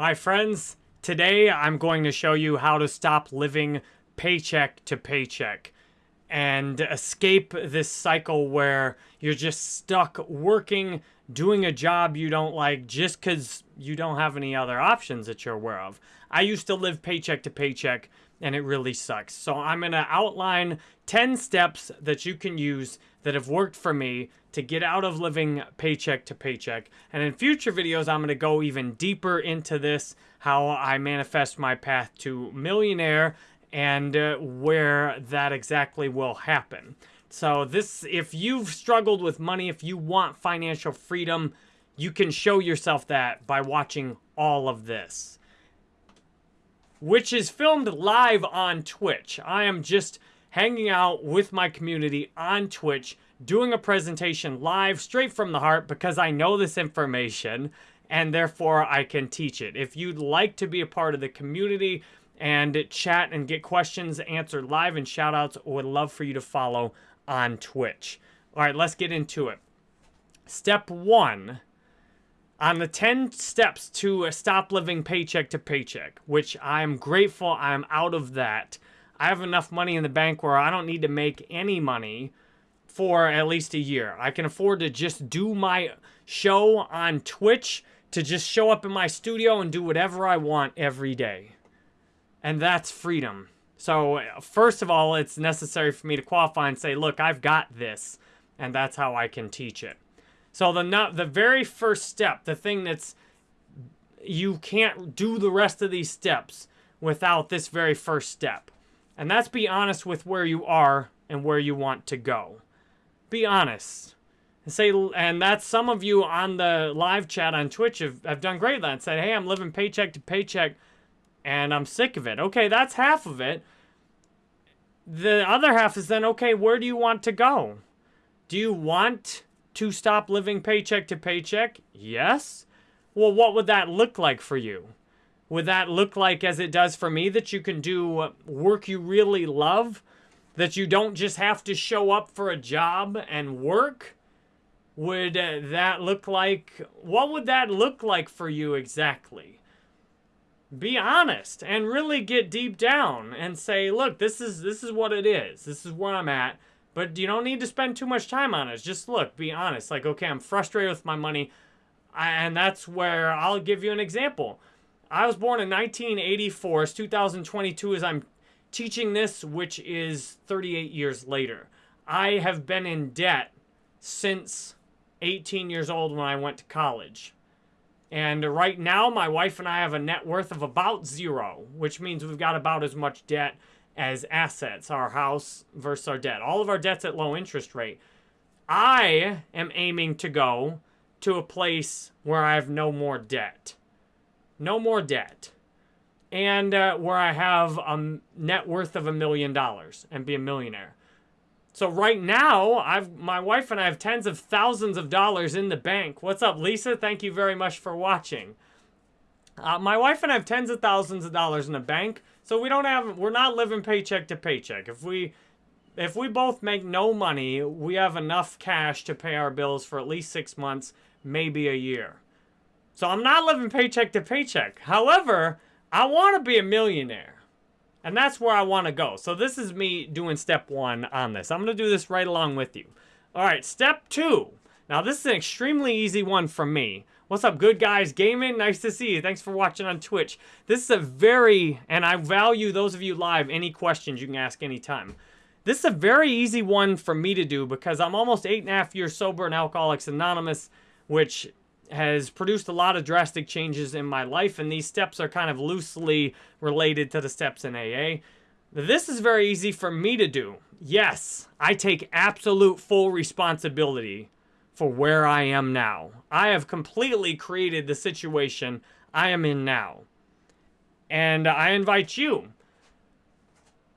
My friends, today I'm going to show you how to stop living paycheck to paycheck and escape this cycle where you're just stuck working, doing a job you don't like just because you don't have any other options that you're aware of. I used to live paycheck to paycheck and it really sucks. So I'm going to outline 10 steps that you can use that have worked for me to get out of living paycheck to paycheck. And in future videos, I'm going to go even deeper into this, how I manifest my path to millionaire and uh, where that exactly will happen. So this, if you've struggled with money, if you want financial freedom, you can show yourself that by watching all of this. Which is filmed live on Twitch. I am just hanging out with my community on Twitch, doing a presentation live straight from the heart because I know this information and therefore I can teach it. If you'd like to be a part of the community and chat and get questions answered live and shout outs, would love for you to follow on Twitch. All right, let's get into it. Step one on the 10 steps to stop living paycheck to paycheck, which I'm grateful I'm out of that. I have enough money in the bank where I don't need to make any money for at least a year. I can afford to just do my show on Twitch, to just show up in my studio and do whatever I want every day. And that's freedom. So, first of all, it's necessary for me to qualify and say, look, I've got this. And that's how I can teach it. So, the, not, the very first step, the thing that's you can't do the rest of these steps without this very first step. And that's be honest with where you are and where you want to go. Be honest. And say, and that's some of you on the live chat on Twitch have, have done great that said, hey, I'm living paycheck to paycheck and I'm sick of it. Okay, that's half of it. The other half is then, okay, where do you want to go? Do you want to stop living paycheck to paycheck? Yes. Well, what would that look like for you? Would that look like, as it does for me, that you can do work you really love? That you don't just have to show up for a job and work? Would uh, that look like, what would that look like for you exactly? Be honest and really get deep down and say, look, this is, this is what it is. This is where I'm at. But you don't need to spend too much time on it. Just look, be honest. Like, okay, I'm frustrated with my money. And that's where I'll give you an example. I was born in 1984. It's 2022 as I'm teaching this, which is 38 years later. I have been in debt since 18 years old when I went to college. And right now, my wife and I have a net worth of about zero, which means we've got about as much debt as assets, our house versus our debt. All of our debt's at low interest rate. I am aiming to go to a place where I have no more debt no more debt, and uh, where I have a net worth of a million dollars and be a millionaire. So right now, I've my wife and I have tens of thousands of dollars in the bank. What's up, Lisa? Thank you very much for watching. Uh, my wife and I have tens of thousands of dollars in the bank, so we don't have we're not living paycheck to paycheck. If we if we both make no money, we have enough cash to pay our bills for at least six months, maybe a year. So I'm not living paycheck to paycheck. However, I want to be a millionaire. And that's where I want to go. So this is me doing step one on this. I'm going to do this right along with you. All right, step two. Now, this is an extremely easy one for me. What's up, good guys? Gaming, nice to see you. Thanks for watching on Twitch. This is a very, and I value those of you live, any questions you can ask anytime. This is a very easy one for me to do because I'm almost eight and a half years sober in Alcoholics Anonymous, which has produced a lot of drastic changes in my life, and these steps are kind of loosely related to the steps in AA. This is very easy for me to do. Yes, I take absolute full responsibility for where I am now. I have completely created the situation I am in now. And I invite you,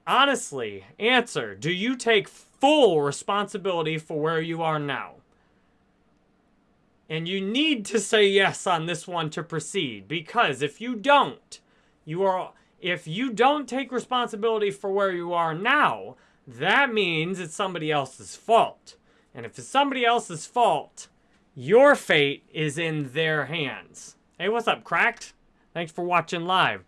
honestly, answer, do you take full responsibility for where you are now? And you need to say yes on this one to proceed because if you don't, you are if you don't take responsibility for where you are now, that means it's somebody else's fault. And if it's somebody else's fault, your fate is in their hands. Hey, what's up, Cracked? Thanks for watching live.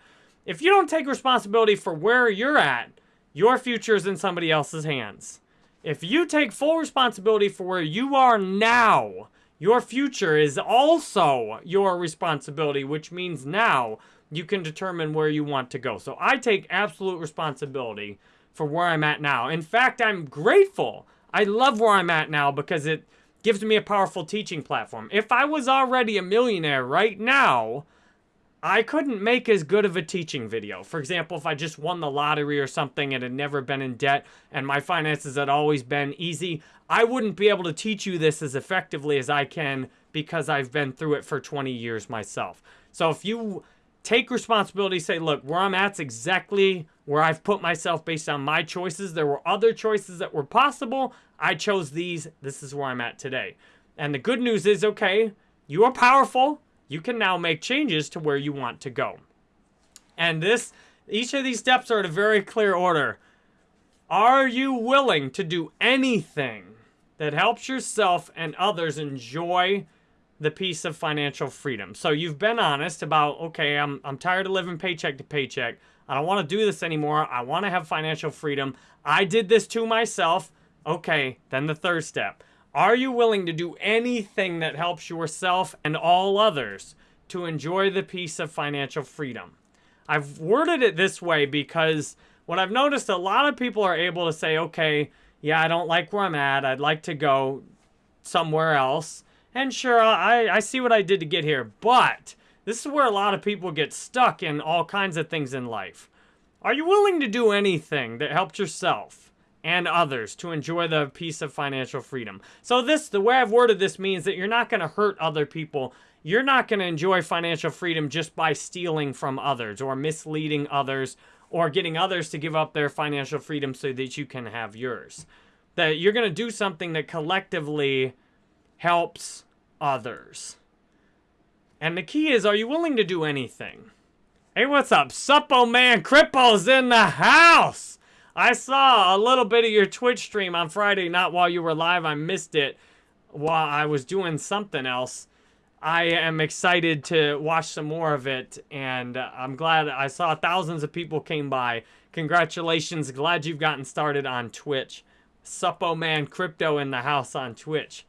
If you don't take responsibility for where you're at, your future is in somebody else's hands. If you take full responsibility for where you are now, your future is also your responsibility, which means now you can determine where you want to go. So I take absolute responsibility for where I'm at now. In fact, I'm grateful. I love where I'm at now because it gives me a powerful teaching platform. If I was already a millionaire right now, I couldn't make as good of a teaching video. For example, if I just won the lottery or something and had never been in debt and my finances had always been easy, I wouldn't be able to teach you this as effectively as I can because I've been through it for 20 years myself. So if you take responsibility, say, look, where I'm at's exactly where I've put myself based on my choices. There were other choices that were possible. I chose these. This is where I'm at today. And the good news is, okay, you are powerful. You can now make changes to where you want to go. And this, each of these steps are in a very clear order. Are you willing to do anything that helps yourself and others enjoy the peace of financial freedom? So you've been honest about, okay, I'm, I'm tired of living paycheck to paycheck. I don't want to do this anymore. I want to have financial freedom. I did this to myself. Okay, then the third step. Are you willing to do anything that helps yourself and all others to enjoy the peace of financial freedom? I've worded it this way because what I've noticed a lot of people are able to say, okay, yeah, I don't like where I'm at. I'd like to go somewhere else. And sure, I, I see what I did to get here. But this is where a lot of people get stuck in all kinds of things in life. Are you willing to do anything that helps yourself? and others to enjoy the peace of financial freedom. So this, the way I've worded this means that you're not going to hurt other people. You're not going to enjoy financial freedom just by stealing from others or misleading others or getting others to give up their financial freedom so that you can have yours. That you're going to do something that collectively helps others. And the key is, are you willing to do anything? Hey, what's up? Suppo Man Crypto's in the house! I saw a little bit of your Twitch stream on Friday, not while you were live. I missed it while I was doing something else. I am excited to watch some more of it, and I'm glad I saw thousands of people came by. Congratulations. Glad you've gotten started on Twitch. Suppo Man Crypto in the house on Twitch.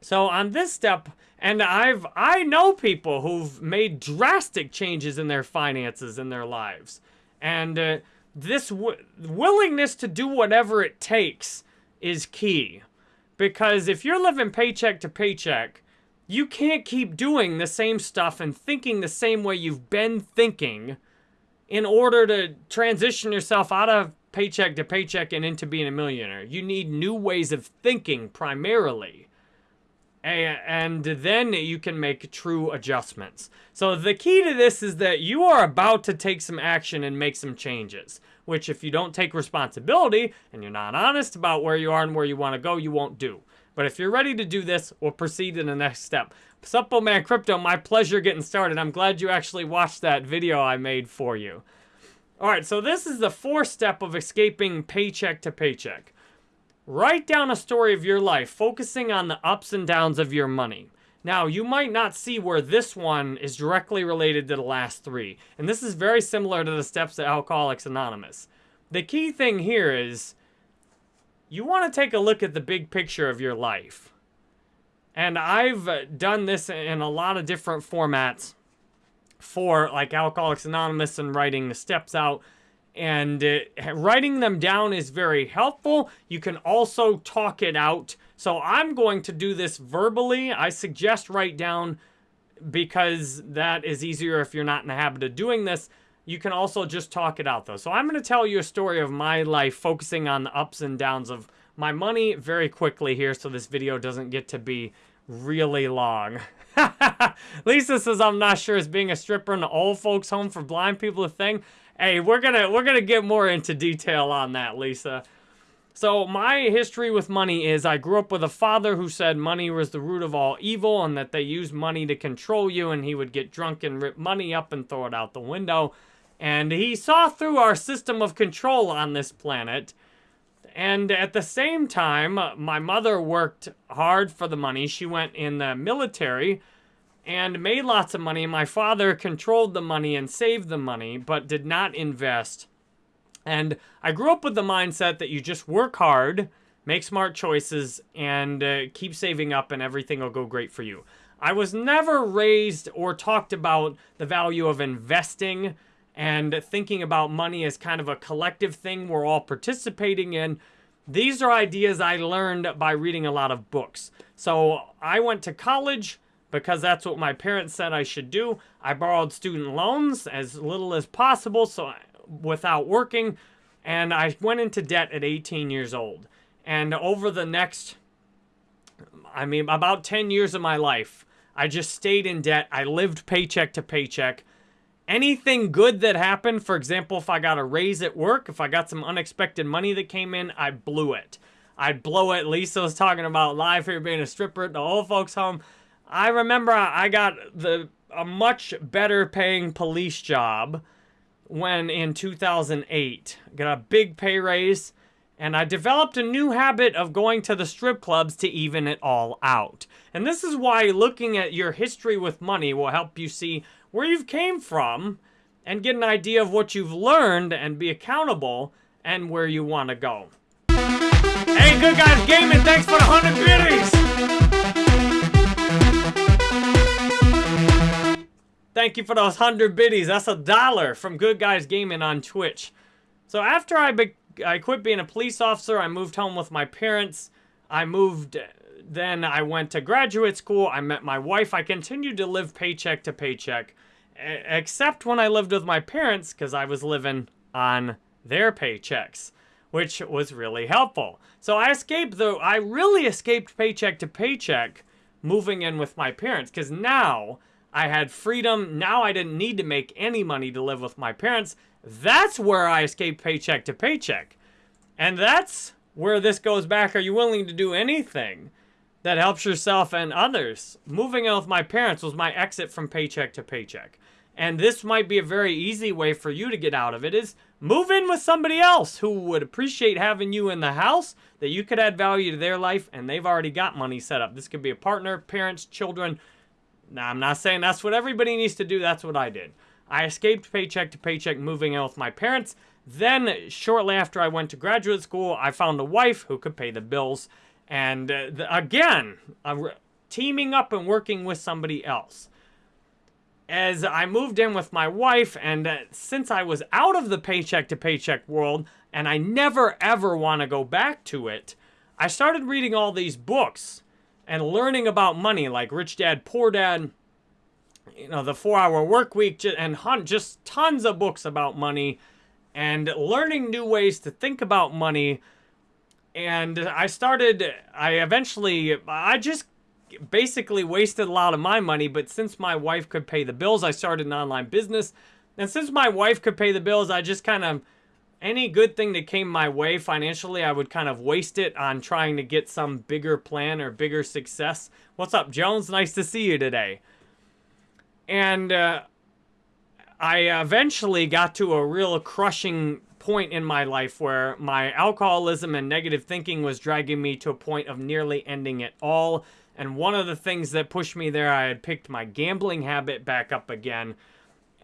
So on this step, and I've I know people who've made drastic changes in their finances in their lives. And uh, this willingness to do whatever it takes is key. Because if you're living paycheck to paycheck, you can't keep doing the same stuff and thinking the same way you've been thinking in order to transition yourself out of paycheck to paycheck and into being a millionaire. You need new ways of thinking primarily and then you can make true adjustments. So the key to this is that you are about to take some action and make some changes, which if you don't take responsibility and you're not honest about where you are and where you want to go, you won't do. But if you're ready to do this, we'll proceed to the next step. Suppo Man Crypto, my pleasure getting started. I'm glad you actually watched that video I made for you. All right, so this is the fourth step of escaping paycheck to paycheck. Write down a story of your life, focusing on the ups and downs of your money. Now, you might not see where this one is directly related to the last three. And this is very similar to the steps at Alcoholics Anonymous. The key thing here is you want to take a look at the big picture of your life. And I've done this in a lot of different formats for like Alcoholics Anonymous and writing the steps out and uh, writing them down is very helpful. You can also talk it out. So I'm going to do this verbally. I suggest write down because that is easier if you're not in the habit of doing this. You can also just talk it out though. So I'm going to tell you a story of my life focusing on the ups and downs of my money very quickly here so this video doesn't get to be really long. Lisa says I'm not sure is being a stripper in the old folks home for blind people a thing. Hey, we're gonna we're gonna get more into detail on that, Lisa. So my history with money is I grew up with a father who said money was the root of all evil and that they used money to control you and he would get drunk and rip money up and throw it out the window. And he saw through our system of control on this planet. And at the same time, my mother worked hard for the money. She went in the military and made lots of money. My father controlled the money and saved the money, but did not invest. And I grew up with the mindset that you just work hard, make smart choices, and uh, keep saving up, and everything will go great for you. I was never raised or talked about the value of investing and thinking about money as kind of a collective thing we're all participating in. These are ideas I learned by reading a lot of books. So I went to college because that's what my parents said I should do. I borrowed student loans as little as possible so without working and I went into debt at 18 years old. And over the next I mean about 10 years of my life, I just stayed in debt. I lived paycheck to paycheck. Anything good that happened, for example, if I got a raise at work, if I got some unexpected money that came in, I blew it. I'd blow it. Lisa was talking about live here being a stripper at the old folks home. I remember I got the a much better paying police job when in 2008. Got a big pay raise and I developed a new habit of going to the strip clubs to even it all out. And this is why looking at your history with money will help you see where you've came from and get an idea of what you've learned and be accountable and where you want to go. Hey, Good Guys Gaming, thanks for the 100 biddies! Thank you for those 100 biddies. That's a dollar from Good Guys Gaming on Twitch. So after I, I quit being a police officer, I moved home with my parents. I moved, then I went to graduate school. I met my wife. I continued to live paycheck to paycheck, except when I lived with my parents because I was living on their paychecks, which was really helpful. So I escaped, though, I really escaped paycheck to paycheck moving in with my parents because now I had freedom. Now I didn't need to make any money to live with my parents. That's where I escaped paycheck to paycheck. And that's where this goes back. Are you willing to do anything that helps yourself and others? Moving in with my parents was my exit from paycheck to paycheck. And this might be a very easy way for you to get out of it is move in with somebody else who would appreciate having you in the house, that you could add value to their life, and they've already got money set up. This could be a partner, parents, children, now, I'm not saying that's what everybody needs to do. That's what I did. I escaped paycheck to paycheck moving in with my parents. Then, shortly after I went to graduate school, I found a wife who could pay the bills. And uh, the, again, uh, teaming up and working with somebody else. As I moved in with my wife, and uh, since I was out of the paycheck to paycheck world, and I never ever want to go back to it, I started reading all these books and learning about money like Rich Dad, Poor Dad, you know, the four hour work week, and Hunt, just tons of books about money and learning new ways to think about money. And I started, I eventually, I just basically wasted a lot of my money, but since my wife could pay the bills, I started an online business. And since my wife could pay the bills, I just kind of any good thing that came my way financially, I would kind of waste it on trying to get some bigger plan or bigger success. What's up, Jones? Nice to see you today. And uh, I eventually got to a real crushing point in my life where my alcoholism and negative thinking was dragging me to a point of nearly ending it all. And one of the things that pushed me there, I had picked my gambling habit back up again,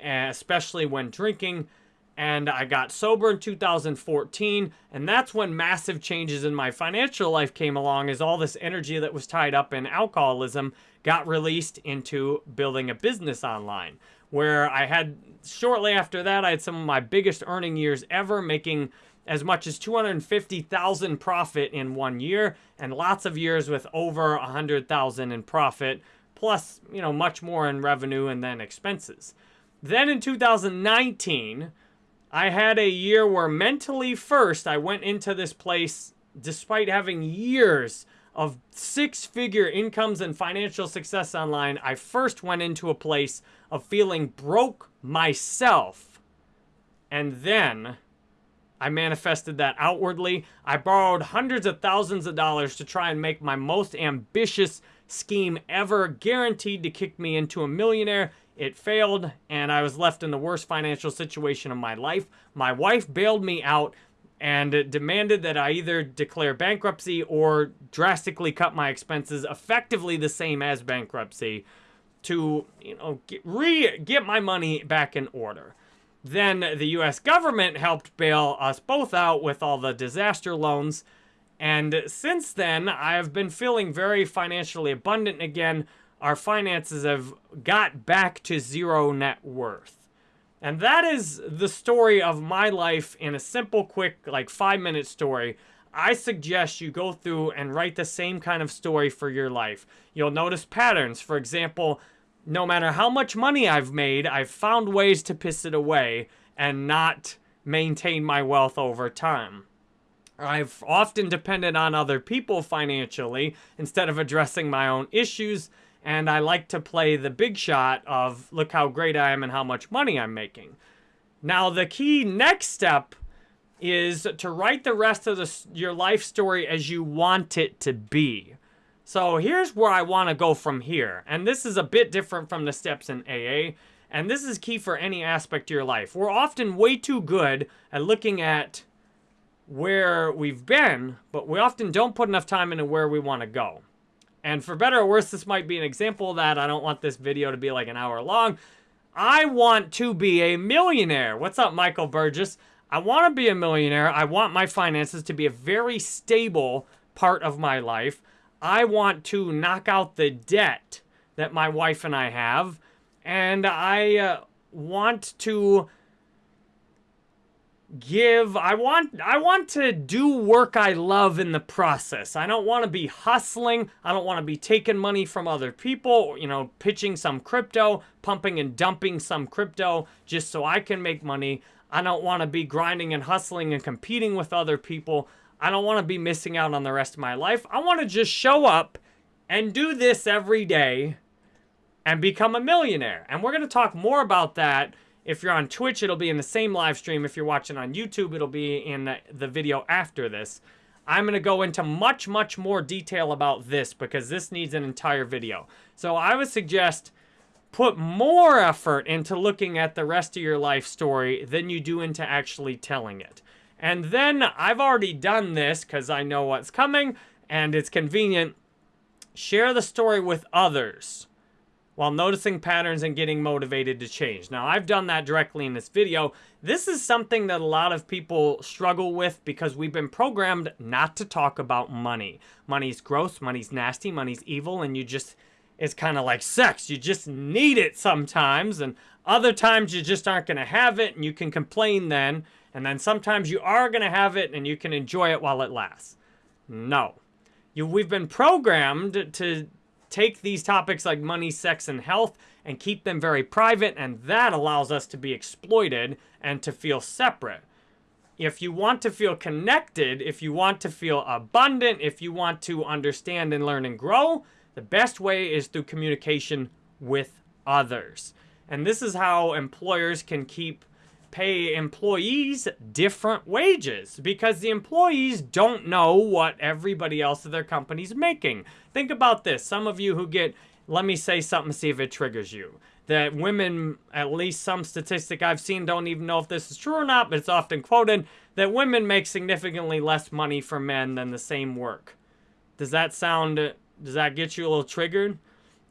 especially when drinking and I got sober in 2014 and that's when massive changes in my financial life came along as all this energy that was tied up in alcoholism got released into building a business online where I had shortly after that I had some of my biggest earning years ever making as much as 250,000 profit in one year and lots of years with over 100,000 in profit plus you know much more in revenue and then expenses. Then in 2019 I had a year where mentally first I went into this place despite having years of six-figure incomes and financial success online. I first went into a place of feeling broke myself. And then I manifested that outwardly. I borrowed hundreds of thousands of dollars to try and make my most ambitious scheme ever, guaranteed to kick me into a millionaire. It failed, and I was left in the worst financial situation of my life. My wife bailed me out and demanded that I either declare bankruptcy or drastically cut my expenses, effectively the same as bankruptcy. to, you know, get, re get my money back in order. Then the US government helped bail us both out with all the disaster loans. And since then, I have been feeling very financially abundant again. Our finances have got back to zero net worth. And that is the story of my life in a simple, quick, like five minute story. I suggest you go through and write the same kind of story for your life. You'll notice patterns. For example, no matter how much money I've made, I've found ways to piss it away and not maintain my wealth over time. I've often depended on other people financially instead of addressing my own issues, and I like to play the big shot of look how great I am and how much money I'm making. Now, the key next step is to write the rest of the, your life story as you want it to be. So here's where I want to go from here. And this is a bit different from the steps in AA. And this is key for any aspect of your life. We're often way too good at looking at where we've been, but we often don't put enough time into where we want to go. And for better or worse, this might be an example of that. I don't want this video to be like an hour long. I want to be a millionaire. What's up, Michael Burgess? I want to be a millionaire. I want my finances to be a very stable part of my life. I want to knock out the debt that my wife and I have. And I uh, want to give I want I want to do work I love in the process. I don't want to be hustling. I don't want to be taking money from other people, you know, pitching some crypto, pumping and dumping some crypto just so I can make money. I don't want to be grinding and hustling and competing with other people. I don't want to be missing out on the rest of my life. I want to just show up and do this every day and become a millionaire. And we're going to talk more about that. If you're on Twitch, it'll be in the same live stream. If you're watching on YouTube, it'll be in the video after this. I'm going to go into much, much more detail about this because this needs an entire video. So I would suggest put more effort into looking at the rest of your life story than you do into actually telling it. And then I've already done this because I know what's coming and it's convenient. Share the story with others while noticing patterns and getting motivated to change. Now, I've done that directly in this video. This is something that a lot of people struggle with because we've been programmed not to talk about money. Money's gross, money's nasty, money's evil, and you just, it's kind of like sex. You just need it sometimes, and other times you just aren't going to have it, and you can complain then. And then sometimes you are going to have it and you can enjoy it while it lasts. No. You, we've been programmed to take these topics like money, sex, and health and keep them very private, and that allows us to be exploited and to feel separate. If you want to feel connected, if you want to feel abundant, if you want to understand and learn and grow, the best way is through communication with others. And this is how employers can keep pay employees different wages because the employees don't know what everybody else at their company's making. Think about this. Some of you who get, let me say something, see if it triggers you. That women, at least some statistic I've seen, don't even know if this is true or not, but it's often quoted, that women make significantly less money for men than the same work. Does that sound, does that get you a little triggered?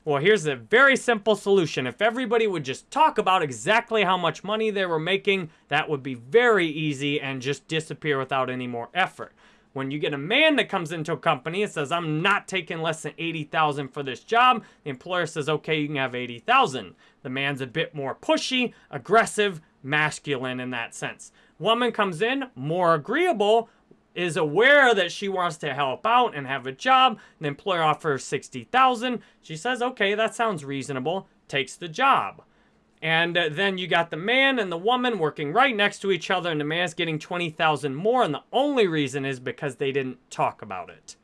Well, here's a very simple solution. If everybody would just talk about exactly how much money they were making, that would be very easy and just disappear without any more effort. When you get a man that comes into a company and says, I'm not taking less than 80,000 for this job, the employer says, okay, you can have 80,000. The man's a bit more pushy, aggressive, masculine in that sense. Woman comes in, more agreeable, is aware that she wants to help out and have a job. The employer offers 60000 She says, okay, that sounds reasonable. Takes the job. And uh, then you got the man and the woman working right next to each other and the man's getting 20000 more and the only reason is because they didn't talk about it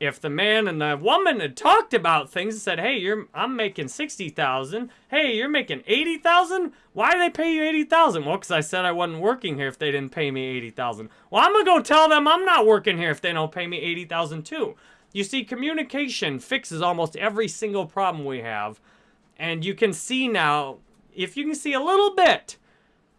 if the man and the woman had talked about things and said, "Hey, you're I'm making sixty thousand. Hey, you're making eighty thousand. Why do they pay you eighty thousand? Well, because I said I wasn't working here if they didn't pay me eighty thousand. Well, I'm gonna go tell them I'm not working here if they don't pay me eighty thousand too. You see, communication fixes almost every single problem we have, and you can see now, if you can see a little bit,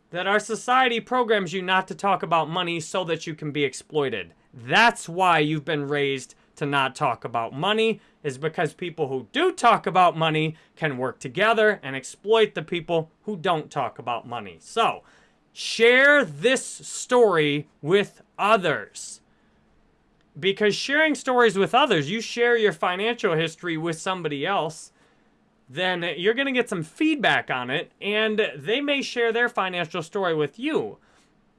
that our society programs you not to talk about money so that you can be exploited. That's why you've been raised to not talk about money is because people who do talk about money can work together and exploit the people who don't talk about money. So, share this story with others. Because sharing stories with others, you share your financial history with somebody else, then you're going to get some feedback on it, and they may share their financial story with you.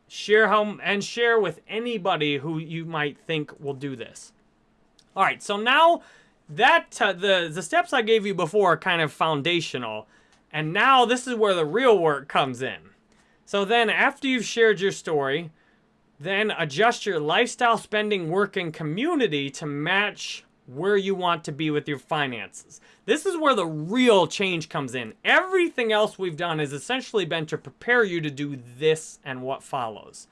Share how and share with anybody who you might think will do this. All right, so now that uh, the the steps I gave you before are kind of foundational, and now this is where the real work comes in. So then after you've shared your story, then adjust your lifestyle, spending, work, and community to match where you want to be with your finances. This is where the real change comes in. Everything else we've done has essentially been to prepare you to do this and what follows.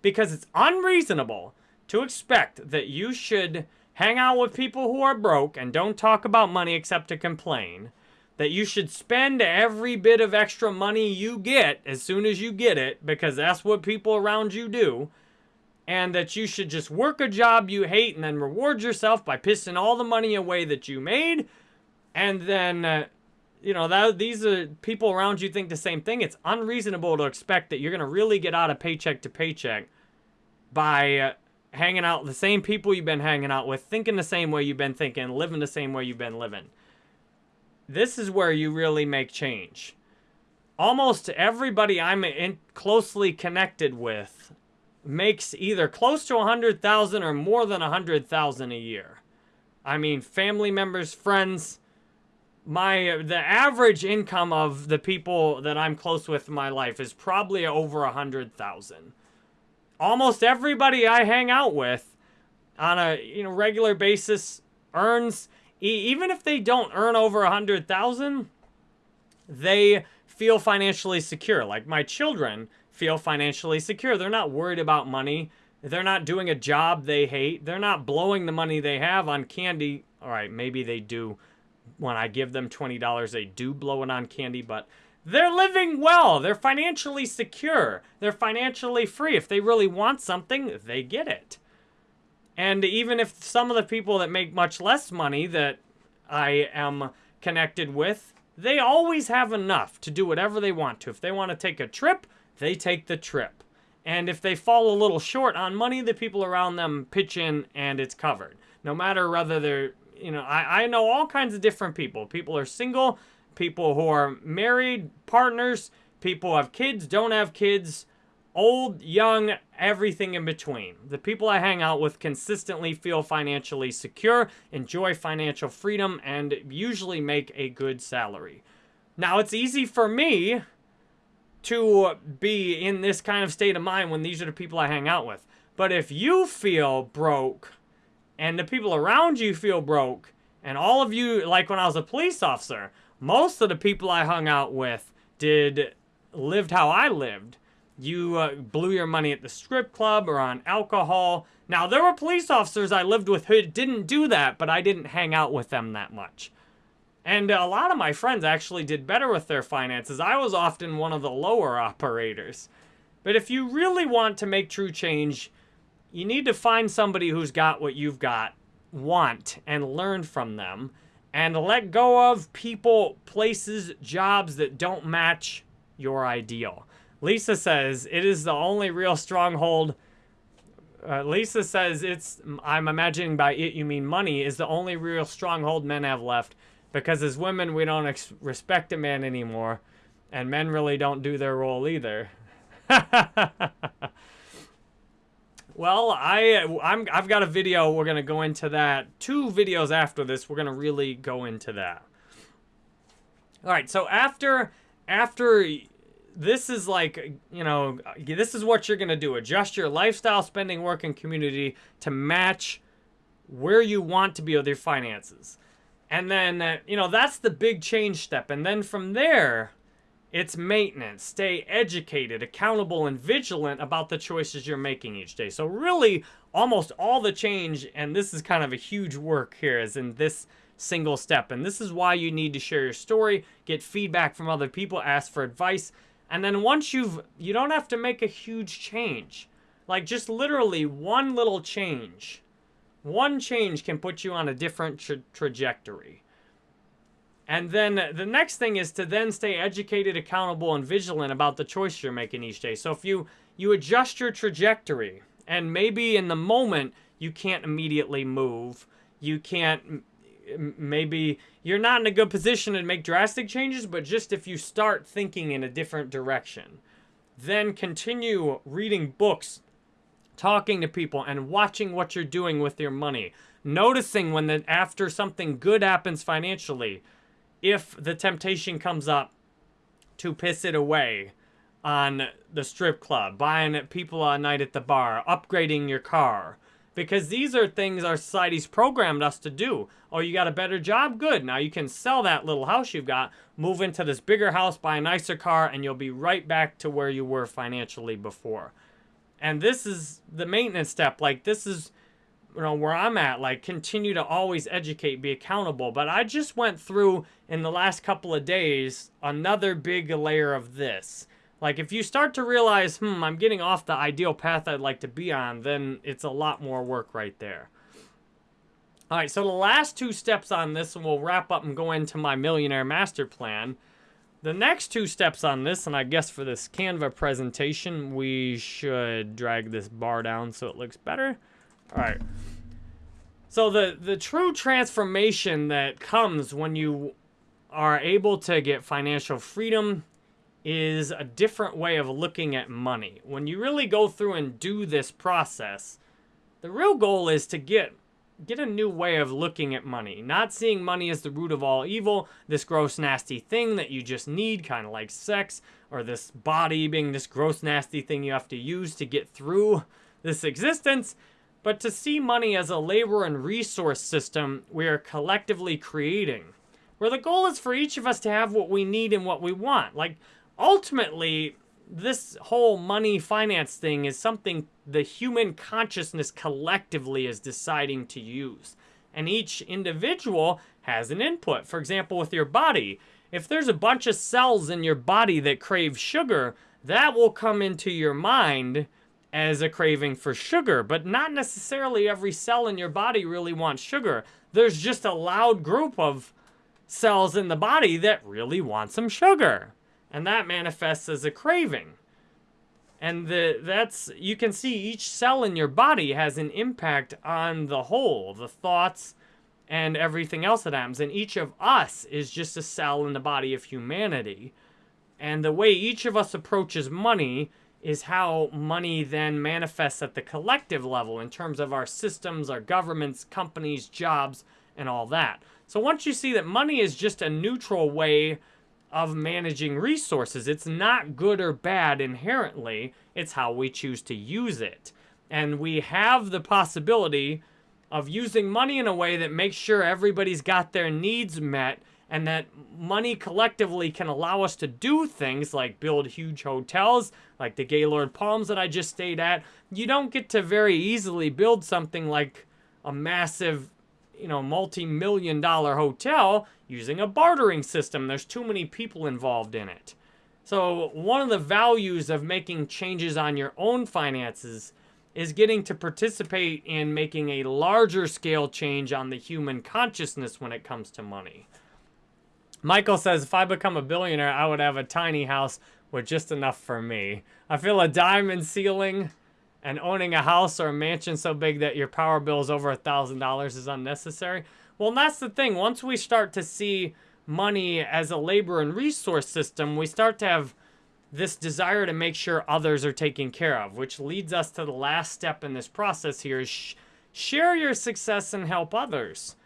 Because it's unreasonable to expect that you should hang out with people who are broke and don't talk about money except to complain. That you should spend every bit of extra money you get as soon as you get it because that's what people around you do and that you should just work a job you hate and then reward yourself by pissing all the money away that you made. And then, uh, you know, that these are people around you think the same thing. It's unreasonable to expect that you're going to really get out of paycheck to paycheck by uh, hanging out with the same people you've been hanging out with, thinking the same way you've been thinking, living the same way you've been living. This is where you really make change. Almost everybody I'm closely connected with makes either close to 100,000 or more than 100,000 a year. I mean, family members, friends, my the average income of the people that I'm close with in my life is probably over 100,000. Almost everybody I hang out with on a, you know, regular basis earns even if they don't earn over a 100,000, they feel financially secure. Like my children, feel financially secure. They're not worried about money. They're not doing a job they hate. They're not blowing the money they have on candy. All right, maybe they do. When I give them $20, they do blow it on candy, but they're living well. They're financially secure. They're financially free. If they really want something, they get it. And even if some of the people that make much less money that I am connected with, they always have enough to do whatever they want to. If they want to take a trip, they take the trip. And if they fall a little short on money, the people around them pitch in and it's covered. No matter whether they're, you know, I, I know all kinds of different people. People are single, people who are married, partners, people have kids, don't have kids, old, young, everything in between. The people I hang out with consistently feel financially secure, enjoy financial freedom, and usually make a good salary. Now, it's easy for me to be in this kind of state of mind when these are the people I hang out with. But if you feel broke and the people around you feel broke and all of you, like when I was a police officer, most of the people I hung out with did lived how I lived. You uh, blew your money at the strip club or on alcohol. Now, there were police officers I lived with who didn't do that, but I didn't hang out with them that much. And a lot of my friends actually did better with their finances. I was often one of the lower operators. But if you really want to make true change, you need to find somebody who's got what you've got, want, and learn from them, and let go of people, places, jobs that don't match your ideal. Lisa says, it is the only real stronghold. Uh, Lisa says, it's, I'm imagining by it you mean money, is the only real stronghold men have left. Because as women, we don't respect a man anymore. And men really don't do their role either. well, I, I'm, I've got a video. We're going to go into that. Two videos after this, we're going to really go into that. All right, so after, after this is like, you know, this is what you're going to do. Adjust your lifestyle, spending, work, and community to match where you want to be with your finances. And then, uh, you know, that's the big change step. And then from there, it's maintenance. Stay educated, accountable, and vigilant about the choices you're making each day. So really, almost all the change, and this is kind of a huge work here, is in this single step. And this is why you need to share your story, get feedback from other people, ask for advice. And then once you've, you don't have to make a huge change. Like just literally one little change One change can put you on a different tra trajectory. And then the next thing is to then stay educated, accountable, and vigilant about the choice you're making each day. So if you you adjust your trajectory, and maybe in the moment you can't immediately move, you can't maybe you're not in a good position to make drastic changes, but just if you start thinking in a different direction, then continue reading books, talking to people, and watching what you're doing with your money. Noticing when that after something good happens financially, if the temptation comes up to piss it away on the strip club, buying people a night at the bar, upgrading your car, because these are things our society's programmed us to do. Oh, you got a better job? Good. Now you can sell that little house you've got, move into this bigger house, buy a nicer car, and you'll be right back to where you were financially before. And this is the maintenance step. Like, this is, you know, where I'm at. Like, continue to always educate, be accountable. But I just went through, in the last couple of days, another big layer of this. Like, if you start to realize, hmm, I'm getting off the ideal path I'd like to be on, then it's a lot more work right there. All right, so the last two steps on this, and we'll wrap up and go into my Millionaire Master Plan. The next two steps on this, and I guess for this Canva presentation, we should drag this bar down so it looks better. All right. So the, the true transformation that comes when you are able to get financial freedom is a different way of looking at money. When you really go through and do this process, the real goal is to get get a new way of looking at money. Not seeing money as the root of all evil, this gross nasty thing that you just need, kind of like sex, or this body being this gross nasty thing you have to use to get through this existence, but to see money as a labor and resource system we are collectively creating. Where the goal is for each of us to have what we need and what we want. Like ultimately, this whole money finance thing is something the human consciousness collectively is deciding to use. And each individual has an input. For example, with your body, if there's a bunch of cells in your body that crave sugar, that will come into your mind as a craving for sugar, but not necessarily every cell in your body really wants sugar. There's just a loud group of cells in the body that really want some sugar and that manifests as a craving. And the that's you can see each cell in your body has an impact on the whole, the thoughts and everything else that happens. And each of us is just a cell in the body of humanity. And the way each of us approaches money is how money then manifests at the collective level in terms of our systems, our governments, companies, jobs, and all that. So once you see that money is just a neutral way of managing resources. It's not good or bad inherently, it's how we choose to use it. And we have the possibility of using money in a way that makes sure everybody's got their needs met and that money collectively can allow us to do things like build huge hotels, like the Gaylord Palms that I just stayed at. You don't get to very easily build something like a massive you know, multi-million dollar hotel using a bartering system. There's too many people involved in it. So one of the values of making changes on your own finances is getting to participate in making a larger scale change on the human consciousness when it comes to money. Michael says, if I become a billionaire, I would have a tiny house with just enough for me. I feel a diamond ceiling and owning a house or a mansion so big that your power bill is over a $1,000 is unnecessary. Well, that's the thing. Once we start to see money as a labor and resource system, we start to have this desire to make sure others are taken care of, which leads us to the last step in this process here is sh share your success and help others.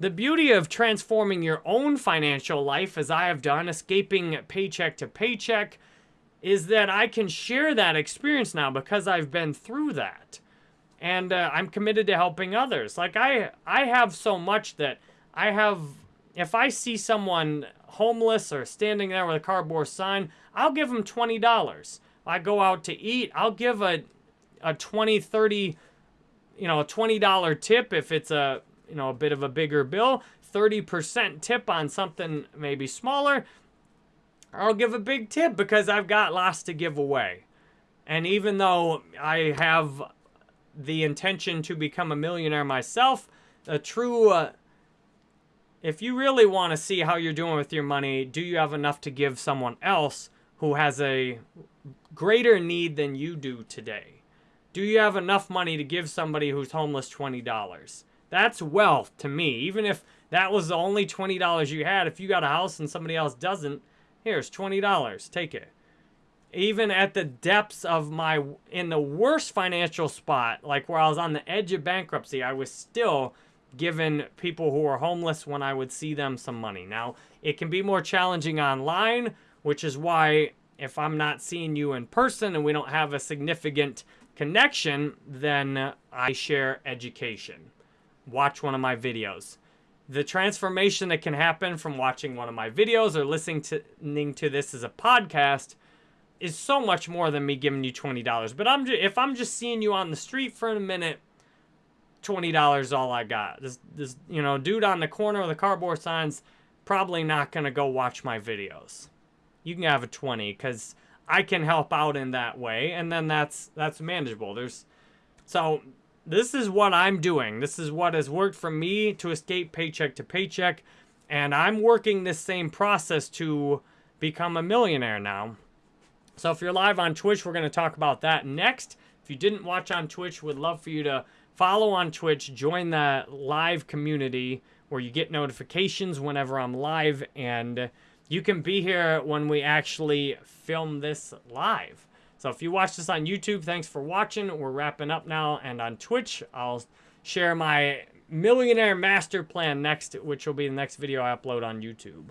The beauty of transforming your own financial life, as I have done, escaping paycheck to paycheck, is that I can share that experience now because I've been through that. And uh, I'm committed to helping others. Like I, I have so much that I have, if I see someone homeless or standing there with a cardboard sign, I'll give them $20. I go out to eat, I'll give a, a 20, 30, you know, a $20 tip if it's a, you know, a bit of a bigger bill, 30% tip on something maybe smaller, I'll give a big tip because I've got lots to give away. And even though I have the intention to become a millionaire myself. A true, uh, if you really want to see how you're doing with your money, do you have enough to give someone else who has a greater need than you do today? Do you have enough money to give somebody who's homeless $20? That's wealth to me. Even if that was the only $20 you had, if you got a house and somebody else doesn't, here's $20. Take it even at the depths of my in the worst financial spot like where i was on the edge of bankruptcy i was still giving people who are homeless when i would see them some money now it can be more challenging online which is why if i'm not seeing you in person and we don't have a significant connection then i share education watch one of my videos the transformation that can happen from watching one of my videos or listening to, this as a podcast is so much more than me giving you $20. But I'm just, if I'm just seeing you on the street for a minute, $20 all I got. This, this, you know, dude on the corner of the cardboard signs probably not going to go watch my videos. You can have a 20 because I can help out in that way. And then that's, that's manageable. There's, so this is what I'm doing. This is what has worked for me to escape paycheck to paycheck. And I'm working this same process to become a millionaire now. So if you're live on Twitch, we're going to talk about that next. If you didn't watch on Twitch, would love for you to follow on Twitch, join the live community where you get notifications whenever I'm live, and you can be here when we actually film this live. So if you watch this on YouTube, thanks for watching. We're wrapping up now, and on Twitch, I'll share my millionaire master plan next, which will be the next video I upload on YouTube.